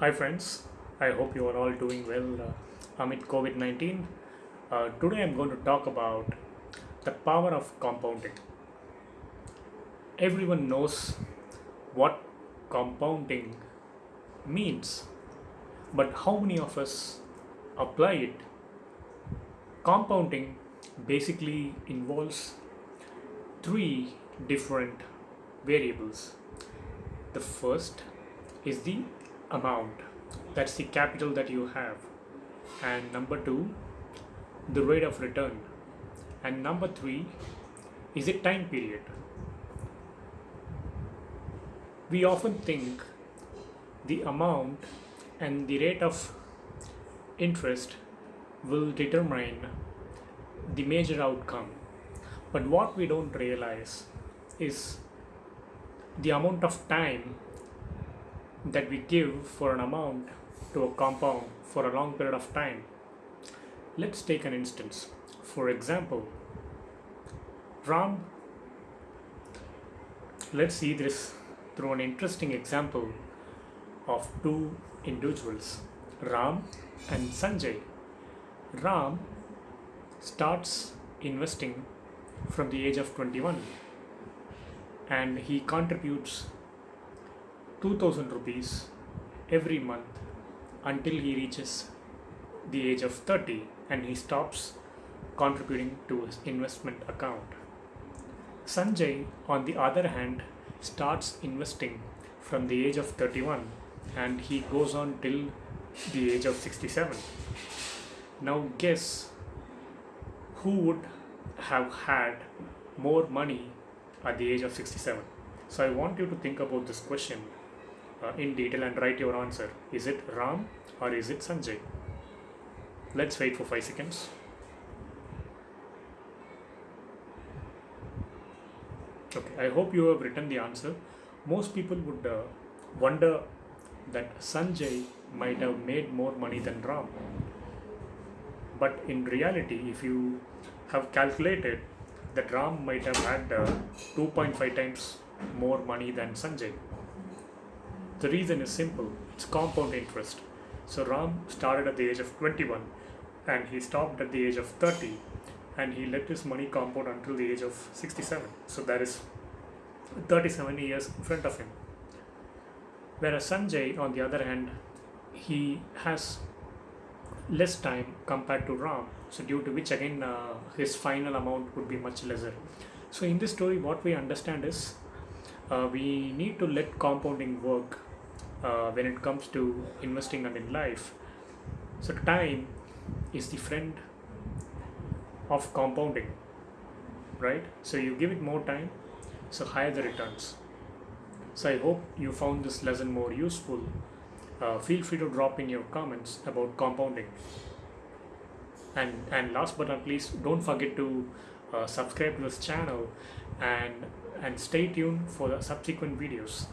Hi friends, I hope you are all doing well uh, amid COVID 19. Uh, today I'm going to talk about the power of compounding. Everyone knows what compounding means, but how many of us apply it? Compounding basically involves three different variables. The first is the amount, that's the capital that you have, and number two, the rate of return, and number three is the time period. We often think the amount and the rate of interest will determine the major outcome. But what we don't realize is the amount of time that we give for an amount to a compound for a long period of time. Let's take an instance. For example, Ram, let's see this through an interesting example of two individuals, Ram and Sanjay. Ram starts investing from the age of 21 and he contributes 2000 rupees every month until he reaches the age of 30 and he stops contributing to his investment account. Sanjay, on the other hand, starts investing from the age of 31 and he goes on till the age of 67. Now, guess who would have had more money at the age of 67? So, I want you to think about this question uh, in detail and write your answer. Is it Ram or is it Sanjay? Let's wait for 5 seconds. Okay, I hope you have written the answer. Most people would uh, wonder that Sanjay might have made more money than Ram. But in reality, if you have calculated that Ram might have had uh, 2.5 times more money than Sanjay. The reason is simple it's compound interest. So Ram started at the age of 21 and he stopped at the age of 30 and he let his money compound until the age of 67. So that is 37 years in front of him. Whereas Sanjay, on the other hand, he has less time compared to Ram, so due to which again uh, his final amount would be much lesser. So in this story, what we understand is uh, we need to let compounding work uh, when it comes to investing and in life. So time is the friend of compounding, right? So you give it more time, so higher the returns. So I hope you found this lesson more useful. Uh, feel free to drop in your comments about compounding. And, and last but not least, don't forget to uh, subscribe to this channel and, and stay tuned for the subsequent videos.